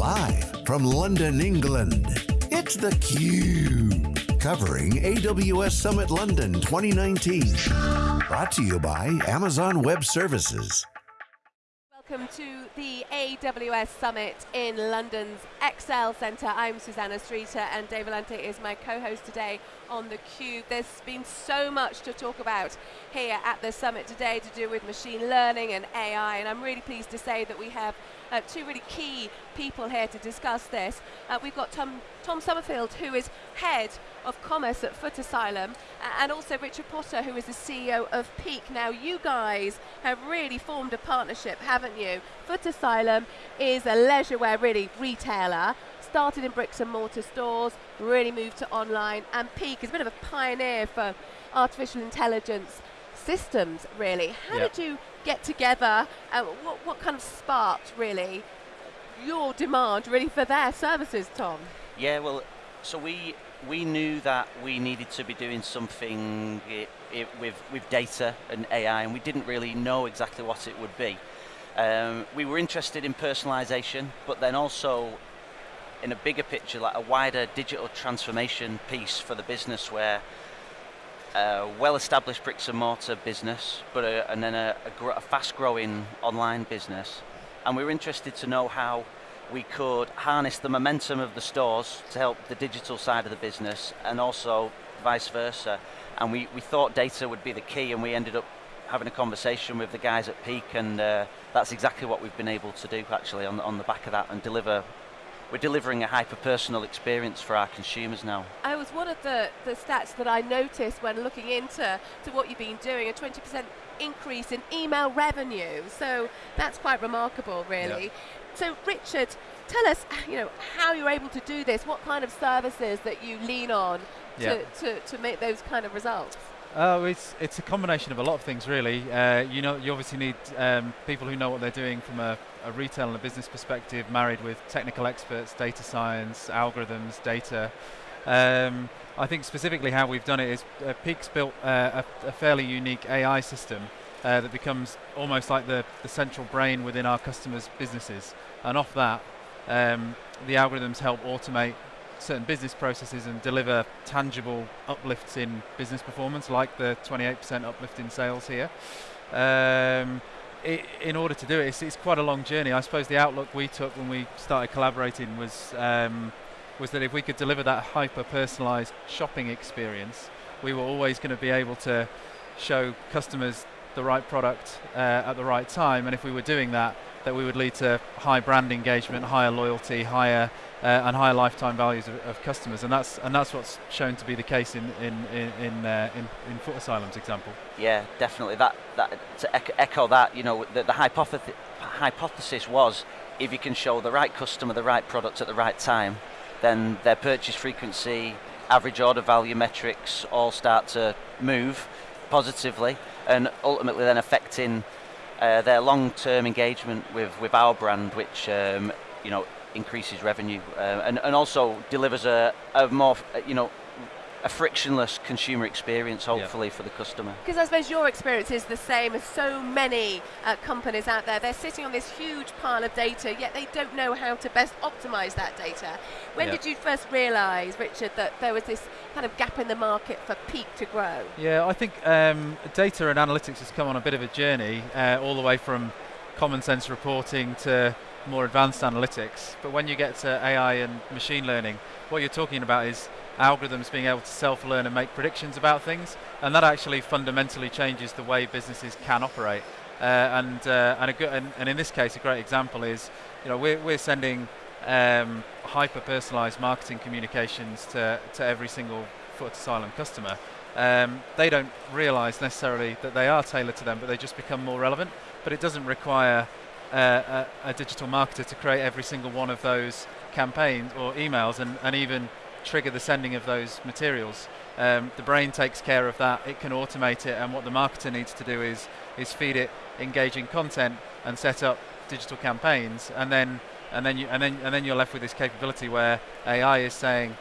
live from London, England, it's theCUBE. Covering AWS Summit London 2019. Brought to you by Amazon Web Services. Welcome to the AWS Summit in London's Excel Centre. I'm Susannah Streeter and Dave Vellante is my co-host today on theCUBE. There's been so much to talk about here at the summit today to do with machine learning and AI and I'm really pleased to say that we have uh, two really key people here to discuss this. Uh, we've got Tom, Tom Summerfield, who is head of commerce at Foot Asylum, and also Richard Potter, who is the CEO of Peak. Now, you guys have really formed a partnership, haven't you? Foot Asylum is a leisure wear, really, retailer, started in bricks and mortar stores, really moved to online, and Peak is a bit of a pioneer for artificial intelligence systems, really. How yep. did you get together? What, what kind of sparked, really, your demand, really, for their services, Tom? Yeah, well, so we we knew that we needed to be doing something it, it, with, with data and AI, and we didn't really know exactly what it would be. Um, we were interested in personalization, but then also in a bigger picture, like a wider digital transformation piece for the business where a well-established bricks and mortar business, but a, and then a, a, a fast-growing online business. And we were interested to know how we could harness the momentum of the stores to help the digital side of the business and also vice versa. And we, we thought data would be the key and we ended up having a conversation with the guys at Peak and uh, that's exactly what we've been able to do actually on, on the back of that and deliver we're delivering a hyper-personal experience for our consumers now. I was one of the, the stats that I noticed when looking into to what you've been doing, a 20% increase in email revenue. So that's quite remarkable, really. Yep. So Richard, tell us, you know, how you're able to do this, what kind of services that you lean on to, to, to make those kind of results? Uh, it's it's a combination of a lot of things, really. Uh, you know, you obviously need um, people who know what they're doing from a, a, retail and a business perspective, married with technical experts, data science, algorithms, data. Um, I think specifically how we've done it is uh, Peak's built uh, a, a, fairly unique AI system uh, that becomes almost like the, the central brain within our customers' businesses. And off that, um, the algorithms help automate certain business processes and deliver tangible uplifts in business performance, like the 28% uplift in sales here. Um, it, in order to do it, it's, it's, quite a long journey. I suppose the outlook we took when we started collaborating was um, was that if we could deliver that hyper-personalized shopping experience, we were always going to be able to show customers the right product uh, at the right time, and if we were doing that, that we would lead to high brand engagement, higher loyalty, higher uh, and higher lifetime values of, of, customers, and that's and that's what's shown to be the case in in in in, uh, in, in Foot Asylum's example. Yeah, definitely. That that to echo, echo that, you know, the, the hypothesis hypothesis was if you can show the right customer the right product at the right time, then their purchase frequency, average order value metrics all start to move positively, and ultimately then affecting uh, their long-term engagement with, with our brand, which um, you know increases revenue uh, and, and also delivers a, a more you know a frictionless consumer experience, hopefully, yeah. for the customer. Because I suppose your experience is the same as so many uh, companies out there. They're sitting on this huge pile of data, yet they don't know how to best optimize that data. When yeah. did you first realize, Richard, that there was this kind of gap in the market for Peak to grow? Yeah, I think um, data and analytics has come on a bit of a journey, uh, all the way from common sense reporting to more advanced analytics. But when you get to AI and machine learning, what you're talking about is algorithms being able to self-learn and make predictions about things, and that actually fundamentally changes the way businesses can operate. Uh, and, uh, and, good, and, and, in this case, a great example is, you know, we're, we're sending um, hyper-personalized marketing communications to, to every single Foot Asylum customer. Um, they don't realize necessarily that they are tailored to them, but they just become more relevant. But it doesn't require uh, a, a, digital marketer to create every single one of those campaigns or emails and, and even trigger the sending of those materials. Um, the brain takes care of that, it can automate it, and what the marketer needs to do is, is feed it engaging content and set up digital campaigns, and then, and, then you, and, then, and then you're left with this capability where AI is saying,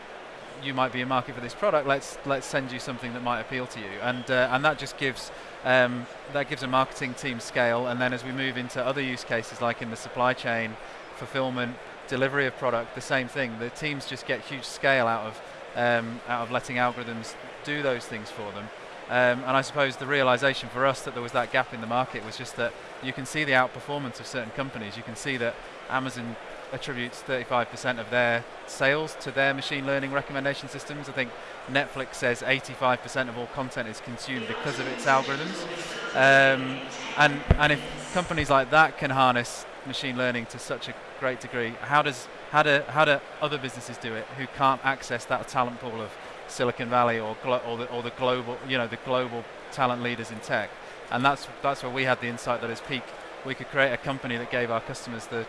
you might be a market for this product, let's, let's send you something that might appeal to you. And, uh, and that just gives, um, that gives a marketing team scale, and then as we move into other use cases like in the supply chain, fulfillment, delivery of product, the same thing. The teams just get huge scale out of um, out of letting algorithms do those things for them. Um, and I suppose the realization for us that there was that gap in the market was just that you can see the outperformance of certain companies. You can see that Amazon attributes 35% of their sales to their machine learning recommendation systems. I think Netflix says 85% of all content is consumed because of its algorithms. Um, and, and if companies like that can harness machine learning to such a great degree, how does how do how do other businesses do it who can't access that talent pool of Silicon Valley or or the, or the global you know the global talent leaders in tech? And that's that's where we had the insight that as Peak we could create a company that gave our customers the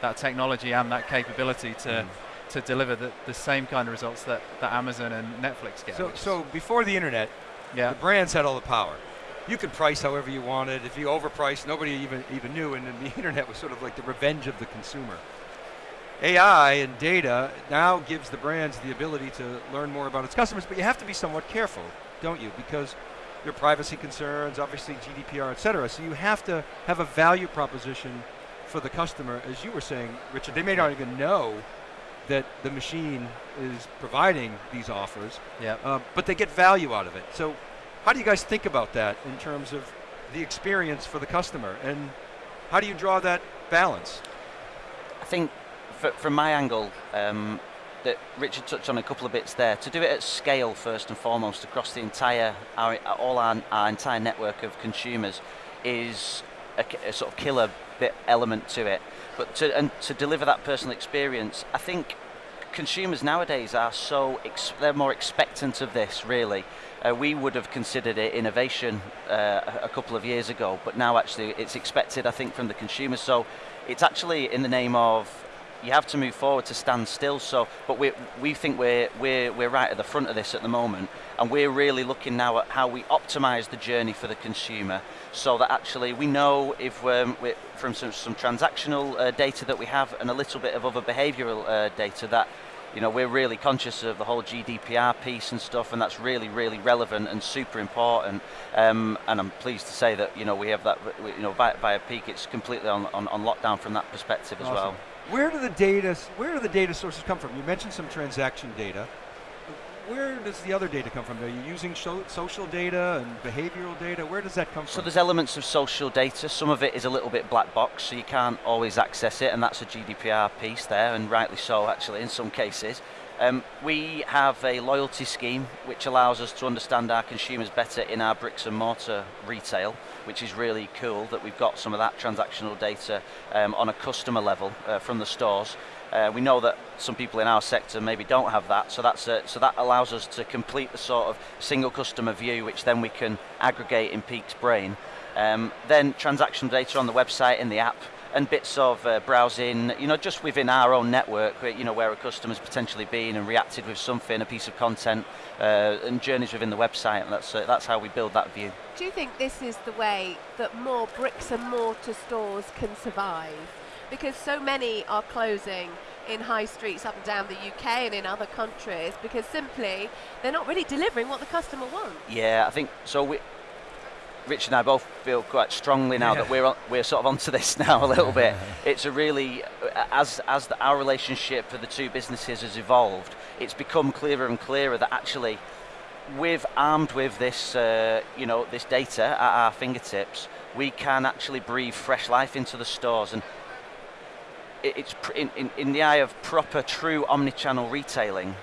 that technology and that capability to mm. to deliver the, the same kind of results that, that Amazon and Netflix get. So, so before the internet, yeah. the brands had all the power. You could price however you wanted. If you overpriced, nobody even even knew, and then the internet was sort of like the revenge of the consumer. AI and data now gives the brands the ability to learn more about its customers, but you have to be somewhat careful, don't you? Because your privacy concerns, obviously GDPR, et cetera. So you have to have a value proposition for the customer, as you were saying, Richard. They may not even know that the machine is providing these offers, yep. Uh, but they get value out of it. So how do you guys think about that in terms of the experience for the customer, and how do you draw that balance? I think from my angle, um, that Richard touched on a couple of bits there. To do it at scale, first and foremost, across the entire, our, all our, our entire network of consumers, is a, a, sort of killer bit element to it. But to and to deliver that personal experience, I think consumers nowadays are so they're more expectant of this. Really, uh, we would have considered it innovation uh, a couple of years ago, but now actually it's expected. I think from the consumers. So it's actually in the name of you have to move forward to stand still. So, but we we think we're we're we're right at the front of this at the moment, and we're really looking now at how we optimise the journey for the consumer, so that actually we know if um, from some some transactional uh, data that we have and a little bit of other behavioural uh, data that. You know, we're really conscious of the whole GDPR piece and stuff, and that's really, really relevant and super important. Um, and I'm pleased to say that you know we have that. You know, via, via Peak, it's completely on, on, on lockdown from that perspective awesome. as well. Where do the data, where do the data sources come from? You mentioned some transaction data. Where does the other data come from? Are you using social data and behavioral data? Where does that come so from? So there's elements of social data. Some of it is a little bit black box, so you can't always access it, and that's a GDPR piece there, and rightly so actually in some cases. Um, we have a loyalty scheme which allows us to understand our consumers better in our bricks and mortar retail, which is really cool that we've got some of that transactional data um, on a customer level uh, from the stores. Uh, we know that some people in our sector maybe don't have that, so that's a, so that allows us to complete the sort of single customer view, which then we can aggregate in Peak's brain. Um, then transaction data on the website in the app and bits of uh, browsing, you know, just within our own network, you know, where a customer's potentially been and reacted with something, a piece of content, uh, and journeys within the website, and that's, uh, that's how we build that view. Do you think this is the way that more bricks and mortar stores can survive? Because so many are closing in high streets up and down the UK and in other countries because simply they're not really delivering what the customer wants. Yeah, I think so. We, Rich and I both feel quite strongly now yeah. that we're on, we're sort of onto this now a little bit. It's a really as as the, our relationship for the two businesses has evolved, it's become clearer and clearer that actually, with armed with this uh, you know this data at our fingertips, we can actually breathe fresh life into the stores and. It's in, in, in the eye of proper, true omni-channel retailing.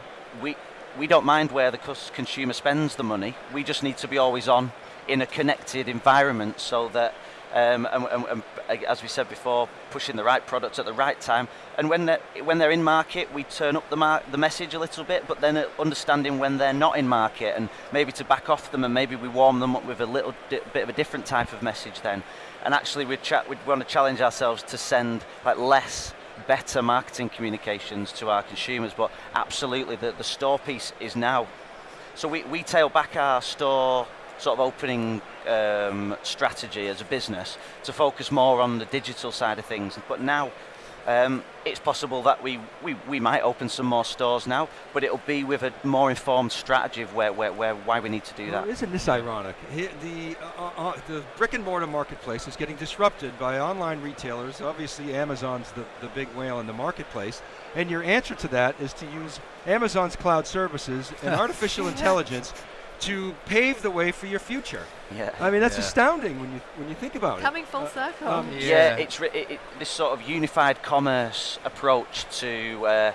We we don't mind where the consumer spends the money. We just need to be always on in a connected environment so that um, and, and, and, as we said before, pushing the right product at the right time. And when they're, when they're in market, we turn up the, mar- the message a little bit, but then understanding when they're not in market and maybe to back off them and maybe we warm them up with a little di- bit of a different type of message then. And actually we'd, cha- we'd want to challenge ourselves to send like less better marketing communications to our consumers, but absolutely the, the store piece is now. So we, we tail back our store sort of opening um, strategy as a business to focus more on the digital side of things. But now Um, it's possible that we, we, we might open some more stores now, but it'll be with a more informed strategy of where, where, where why we need to do well, that. Isn't this ironic? the, uh, uh, uh, the brick and mortar marketplace is getting disrupted by online retailers. Obviously, Amazon's the, the big whale in the marketplace. And your answer to that is to use Amazon's cloud services and artificial intelligence to pave the way for your future. Yeah. I mean, that's Yeah. astounding when you when you think about Coming it. Coming full Uh, circle. um, Yeah, Yeah. it's re- it, it, this sort of unified commerce approach to. Uh,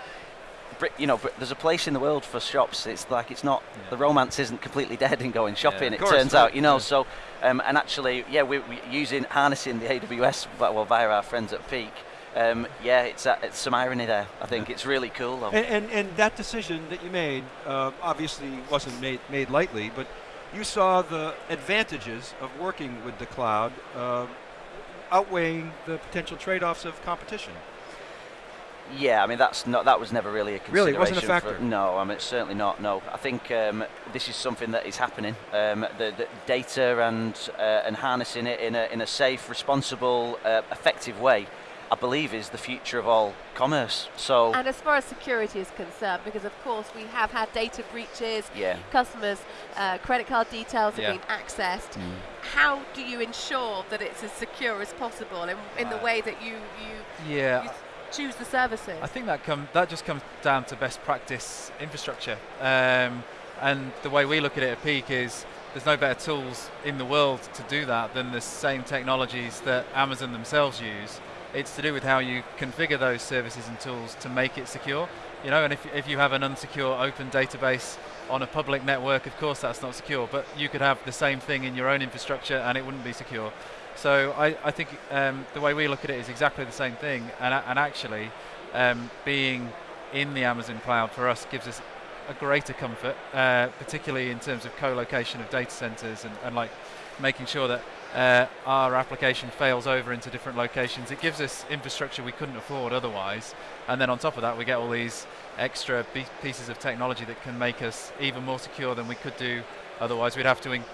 you know, Bri- there's a place in the world for shops. It's like it's not Yeah. the romance isn't completely dead in going shopping. Of it turns right, out, you know. yeah. So, um, and actually, yeah, we're, we using harnessing the AWS well well, via our friends at Peak. Um, yeah, it's, uh, it's some irony there. I think it's really cool. Though. And, and, and that decision that you made uh, obviously wasn't made, made lightly, but you saw the advantages of working with the cloud uh, outweighing the potential trade-offs of competition. Yeah, I mean that's not that was never really a consideration. Really, it wasn't a for- factor? no, I mean certainly not. No, I think um, this is something that is happening. Um, the, the data and uh, and harnessing it in a in a safe, responsible, uh, effective way, I believe, is the future of all commerce. So And as far as security is concerned, because of course we have had data breaches, yeah, customers' uh, credit card details have Yeah. been accessed. Mm. How do you ensure that it's as secure as possible in, in the Uh, way that you, you, Yeah, you choose the services? I think that come that just comes down to best practice infrastructure. Um, and the way we look at it at Peak is there's no better tools in the world to do that than the same technologies that Amazon themselves use. It's to do with how you configure those services and tools to make it secure. You know, and if, if you have an unsecure open database on a public network, of course that's not secure, but you could have the same thing in your own infrastructure and it wouldn't be secure. So I, I think um, the way we look at it is exactly the same thing, and, and actually, um, being in the Amazon cloud for us gives us a greater comfort, uh, particularly in terms of co-location of data centers and, and like making sure that uh, our application fails over into different locations. It gives us infrastructure we couldn't afford otherwise, and then on top of that, we get all these extra be- pieces of technology that can make us even more secure than we could do otherwise. We'd have to in-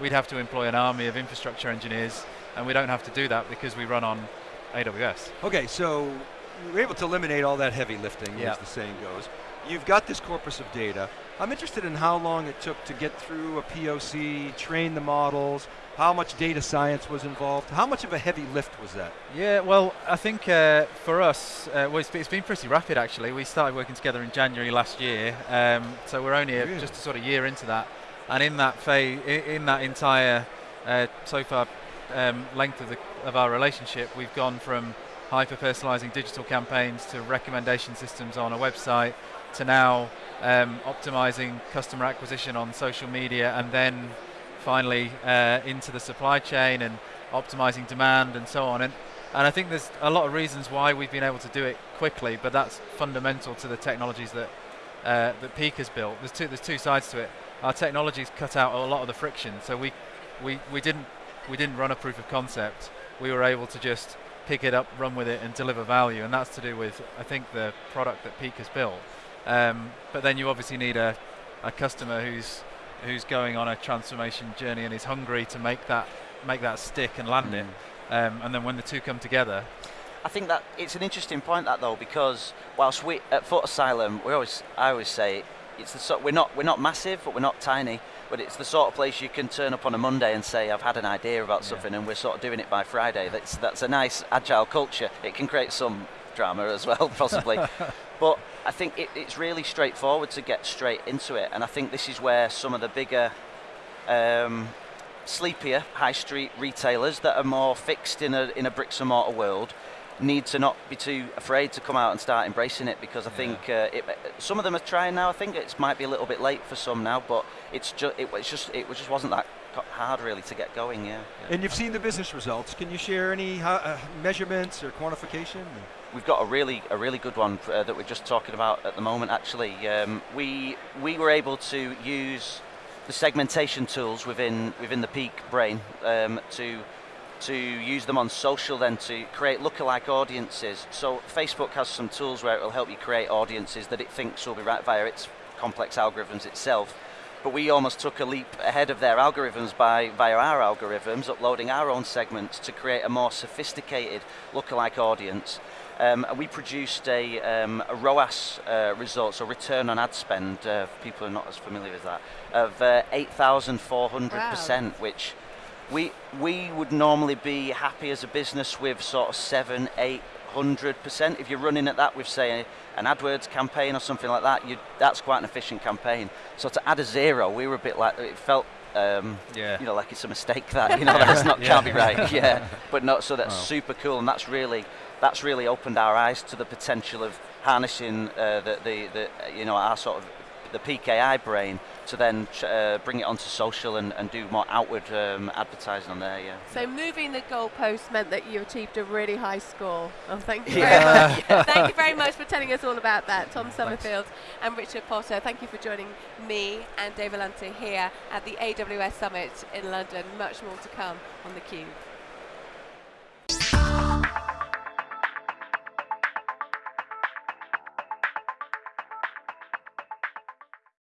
we'd have to employ an army of infrastructure engineers, and we don't have to do that because we run on AWS. Okay, so we're able to eliminate all that heavy lifting, Yeah. as the saying goes. You've got this corpus of data. I'm interested in how long it took to get through a POC, train the models, how much data science was involved. How much of a heavy lift was that? Yeah, well, I think uh, for us, uh, well, it's, it's been pretty rapid actually. We started working together in January last year, um, so we're only Really? just a sort of year into that. And in that phase, in that entire uh, so far um, length of, the, of our relationship, we've gone from hyper personalizing digital campaigns to recommendation systems on a website to now um, optimizing customer acquisition on social media and then finally uh, into the supply chain and optimizing demand and so on. And, and I think there's a lot of reasons why we've been able to do it quickly, but that's fundamental to the technologies that uh, that Peak has built. There's two there's two sides to it. Our technologies cut out a lot of the friction, so we we, we didn't we didn't run a proof of concept. We were able to just pick it up, run with it, and deliver value, and that's to do with I think the product that Peak has built. Um, but then you obviously need a, a customer who's who's going on a transformation journey and is hungry to make that make that stick and land it. Um, and then when the two come together, I think that it's an interesting point that though because whilst we at Foot Asylum, we always I always say it's the sort we're not we're not massive but we're not tiny, but it's the sort of place you can turn up on a Monday and say I've had an idea about Yeah. something and we're sort of doing it by Friday. That's that's a nice agile culture. It can create some drama as well possibly, but I think it, it's really straightforward to get straight into it, and I think this is where some of the bigger. Um, sleepier high street retailers that are more fixed in a in a bricks and mortar world need to not be too afraid to come out and start embracing it because I think uh, it, some of them are trying now. I think it might be a little bit late for some now, but it's just it, it's just it just wasn't that hard really to get going. Yeah, And you've seen the business results. Can you share any uh, measurements or quantification? We've got a really a really good one uh, that we're just talking about at the moment. Actually, um, we we were able to use the segmentation tools within within the Peak brain um, to to use them on social then to create lookalike audiences. So Facebook has some tools where it will help you create audiences that it thinks will be right via its complex algorithms itself. But we almost took a leap ahead of their algorithms by via our algorithms, uploading our own segments to create a more sophisticated lookalike audience. Um, we produced a, um, a ROAS uh, result, so return on ad spend, uh, for people who are not as familiar with that, of uh, 8,400%, wow. which we, we would normally be happy as a business with sort of 7, 800%. If you're running at that with, say, an AdWords campaign or something like that, you, that's quite an efficient campaign. So to add a zero, we were a bit like, it felt um, yeah. you know, like it's a mistake that, you know, that's not, yeah. can't be right, yeah. But not, so that's wow. super cool, and that's really, that's really opened our eyes to the potential of harnessing uh, the, the, the, you know, our sort of the Peak AI brain to then uh, bring it onto social and, and do more outward um, advertising on there. Yeah. So moving the goalpost meant that you achieved a really high score. Oh, thank you yeah. very much. thank you very much for telling us all about that, Tom Summerfield and Richard Potter. Thank you for joining me and Dave Vellante here at the AWS Summit in London. Much more to come on the Cube.